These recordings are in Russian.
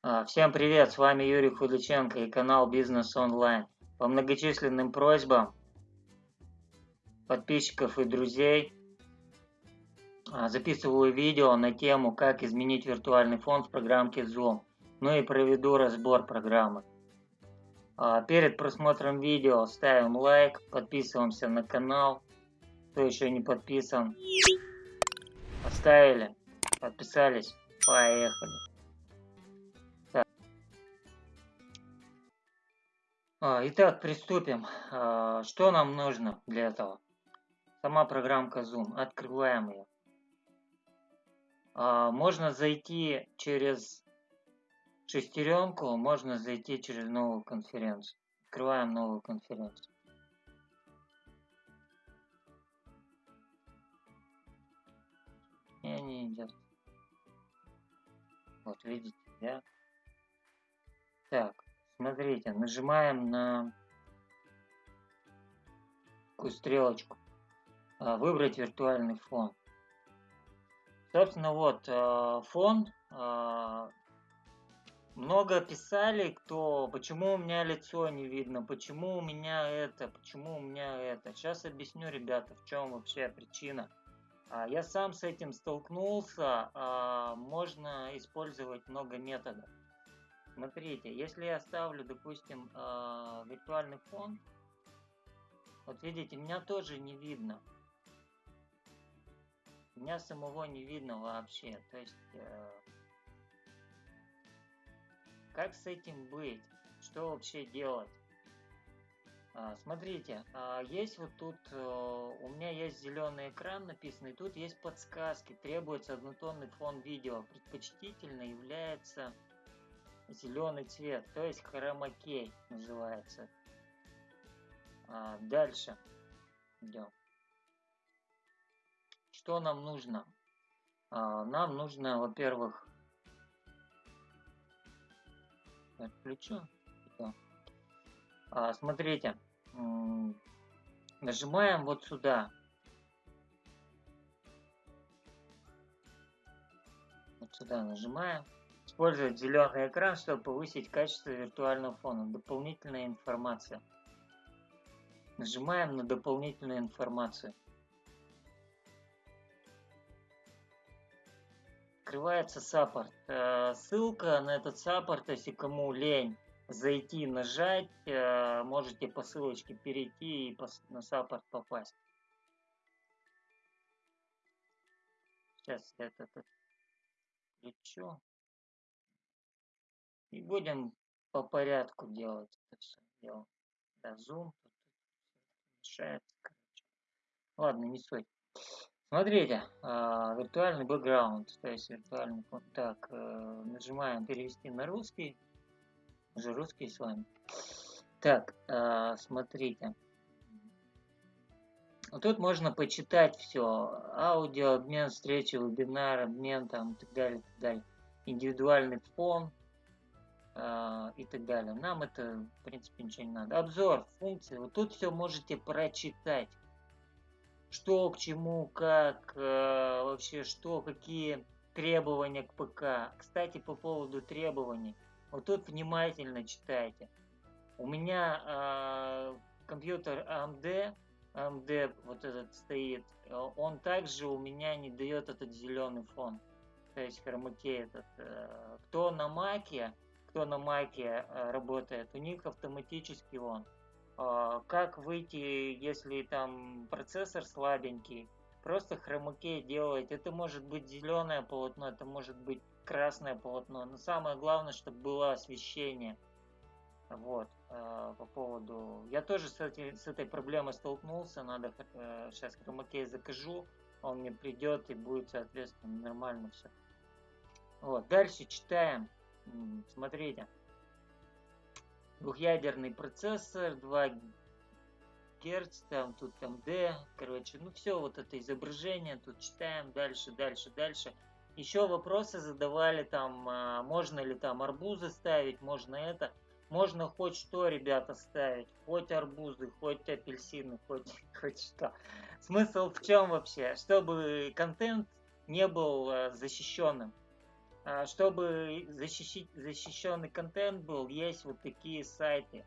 А, всем привет, с вами Юрий Худаченко и канал Бизнес Онлайн. По многочисленным просьбам подписчиков и друзей а, записываю видео на тему, как изменить виртуальный фон в программке Zoom. Ну и проведу разбор программы. А, перед просмотром видео ставим лайк, подписываемся на канал. Кто еще не подписан, поставили, подписались, поехали. Итак, приступим. А, что нам нужно для этого? Сама программка Zoom. Открываем ее. А, можно зайти через шестеренку, можно зайти через новую конференцию. Открываем новую конференцию. Не, не идет. Вот видите, да? Так, Смотрите, нажимаем на такую стрелочку. А, выбрать виртуальный фон. Собственно, вот а, фон. А, много писали, кто, почему у меня лицо не видно, почему у меня это, почему у меня это. Сейчас объясню, ребята, в чем вообще причина. Я сам с этим столкнулся, можно использовать много методов. Смотрите, если я ставлю, допустим, э, виртуальный фон, вот видите, меня тоже не видно. Меня самого не видно вообще. То есть, э, как с этим быть? Что вообще делать? А, смотрите, а, есть вот тут, э, у меня есть зеленый экран написанный, тут есть подсказки, требуется однотонный фон видео, предпочтительно является зеленый цвет, то есть хромакей называется. А, дальше идем. Что нам нужно? А, нам нужно, во-первых, отключу. А, смотрите, нажимаем вот сюда. Вот сюда нажимаем. Использовать зеленый экран, чтобы повысить качество виртуального фона. Дополнительная информация. Нажимаем на дополнительную информацию. Открывается саппорт. Э, ссылка на этот саппорт, если кому лень зайти, нажать, э, можете по ссылочке перейти и на саппорт попасть. Сейчас я это включу. И будем по порядку делать это все дело. Да, зум тут мешается, короче. Ладно, не суть. Смотрите, э, виртуальный бэкграунд, то есть виртуальный фон. Так, э, нажимаем перевести на русский. Уже русский с вами. Так, э, смотрите. Вот тут можно почитать все. Аудио, обмен, встречи, вебинар, обмен там и так далее, и так далее. Индивидуальный фон, и так далее. Нам это, в принципе, ничего не надо. Обзор, функции. Вот тут все можете прочитать. Что, к чему, как, э, вообще что, какие требования к ПК. Кстати, по поводу требований. Вот тут внимательно читайте. У меня э, компьютер AMD, AMD вот этот стоит, он также у меня не дает этот зеленый фон. То есть хромакей этот. Э, кто на маке, кто на маке э, работает, у них автоматически он. А, как выйти, если там процессор слабенький? Просто хромакей делать. Это может быть зеленое полотно, это может быть красное полотно. Но самое главное, чтобы было освещение. Вот, э, по поводу... Я тоже с, эти, с этой проблемой столкнулся. Надо сейчас э, хромакей закажу. Он мне придет и будет, соответственно, нормально все. Вот, дальше читаем. Смотрите. Двухъядерный процессор, 2 Гц, там тут МД, короче, ну все, вот это изображение, тут читаем дальше, дальше, дальше. Еще вопросы задавали там, а, можно ли там арбузы ставить, можно это. Можно хоть что, ребята, ставить, хоть арбузы, хоть апельсины, хоть, хоть что. Смысл в чем вообще? Чтобы контент не был а, защищенным. А, чтобы защищить, защищенный контент был, есть вот такие сайты.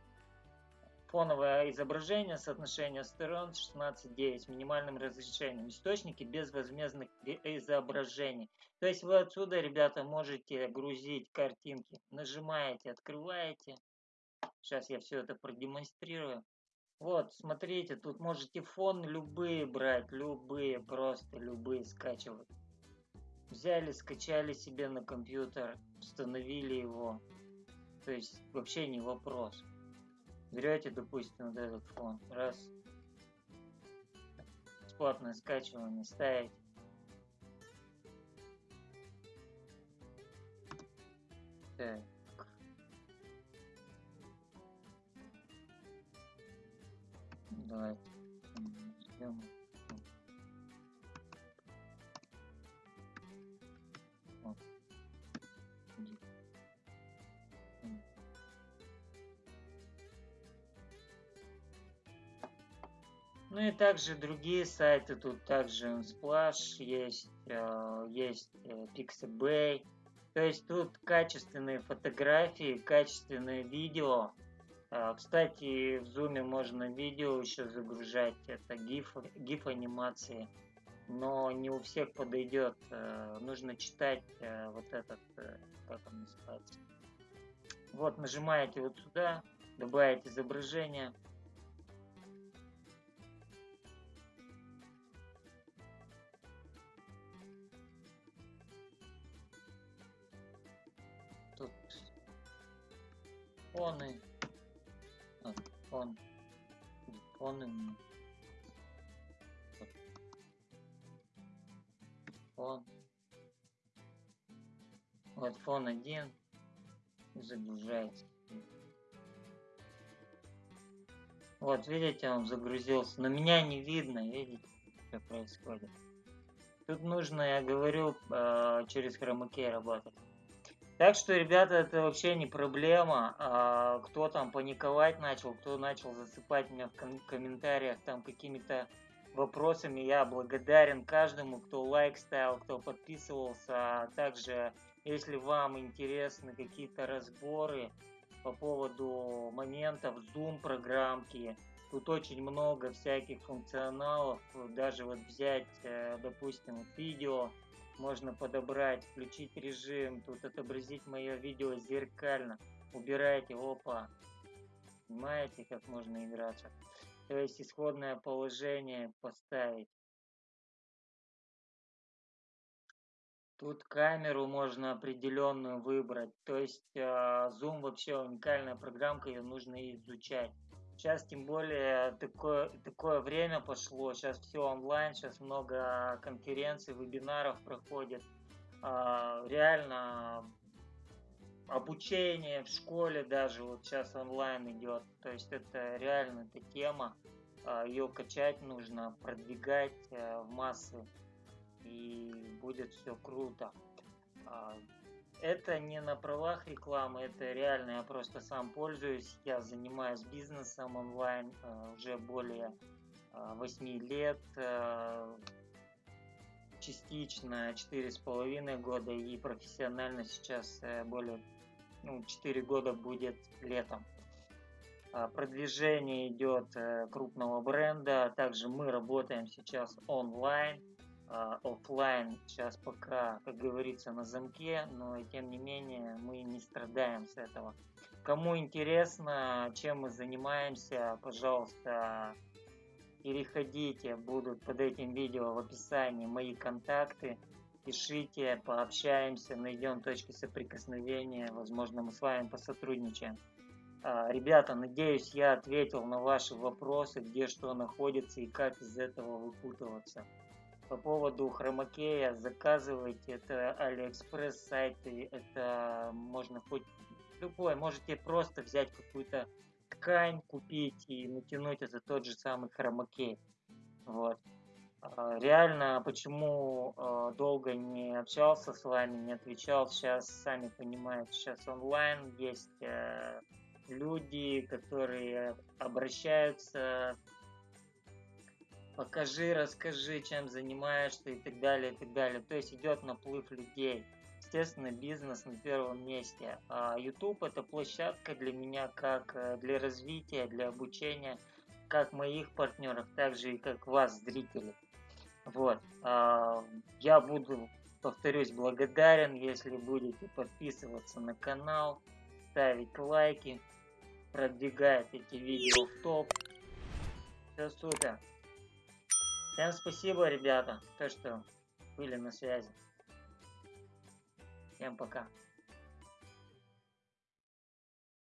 Фоновое изображение, соотношение сторон 16.9 с минимальным разрешением. Источники безвозмездных изображений. То есть вы отсюда, ребята, можете грузить картинки. Нажимаете, открываете. Сейчас я все это продемонстрирую. Вот, смотрите, тут можете фон любые брать, любые, просто любые скачивать. Взяли, скачали себе на компьютер, установили его. То есть вообще не вопрос. Берете, допустим, вот этот фон, раз, бесплатное скачивание, ставить. Так. Давайте ждем. Ну и также другие сайты, тут также Unsplash есть, э, есть э, Pixabay. То есть тут качественные фотографии, качественное видео, а, кстати, в Zoom можно видео еще загружать, это GIF, GIF анимации, но не у всех подойдет. Э, нужно читать вот этот, как он называется. Вот, нажимаете вот сюда, добавить изображение. Фоны. Фон. Фон фон. Вот фон один. Загружается. Вот видите он загрузился. Но меня не видно видите что происходит. Тут нужно я говорю э, через хромакей работать так что, ребята, это вообще не проблема. А, кто там паниковать начал, кто начал засыпать меня в ком комментариях там какими-то вопросами, я благодарен каждому, кто лайк ставил, кто подписывался. А также, если вам интересны какие-то разборы по поводу моментов Zoom программки, тут очень много всяких функционалов. Даже вот взять, э, допустим, видео, можно подобрать, включить режим, тут отобразить мое видео зеркально, убираете, опа, понимаете, как можно играться. То есть исходное положение поставить. Тут камеру можно определенную выбрать. То есть э, Zoom вообще уникальная программка, ее нужно изучать. Сейчас тем более такое, такое время пошло, сейчас все онлайн, сейчас много конференций, вебинаров проходит. А, реально обучение в школе даже вот сейчас онлайн идет. То есть это реально эта тема. А, ее качать нужно, продвигать э, в массы. И будет все круто. Это не на правах рекламы, это реально я просто сам пользуюсь. Я занимаюсь бизнесом онлайн э, уже более 8 э, лет, э, частично 4,5 года и профессионально сейчас более ну, 4 года будет летом. Продвижение идет крупного бренда, также мы работаем сейчас онлайн, офлайн сейчас пока, как говорится, на замке, но и тем не менее мы не страдаем с этого. Кому интересно, чем мы занимаемся, пожалуйста, переходите, будут под этим видео в описании мои контакты. Пишите, пообщаемся, найдем точки соприкосновения, возможно, мы с вами посотрудничаем. А, ребята, надеюсь, я ответил на ваши вопросы, где что находится и как из этого выпутываться. По поводу хромакея заказывайте, это Алиэкспресс сайты, это можно хоть любой, можете просто взять какую-то ткань, купить и натянуть это тот же самый хромакей. Вот. А, реально, почему а, долго не общался с вами, не отвечал, сейчас, сами понимаете, сейчас онлайн есть э, люди, которые обращаются покажи, расскажи, чем занимаешься и так далее, и так далее. То есть идет наплыв людей. естественно, бизнес на первом месте. А YouTube это площадка для меня как э, для развития, для обучения, как моих партнеров, так же и как вас, зрители. Вот. А, я буду, повторюсь, благодарен, если будете подписываться на канал, ставить лайки, продвигать эти видео в топ. Все супер. Всем спасибо, ребята, то, что были на связи. Всем пока.